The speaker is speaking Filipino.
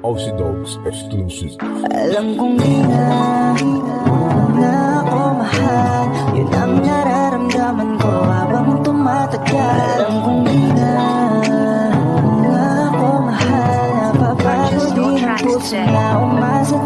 Aussie Dogs exclusive. Alam kong di na, na ako mahal. Yun ang nararamdaman ko habang tumatagal Alam kong di na, na ako mahal. Napapagod din ang puso na umasa't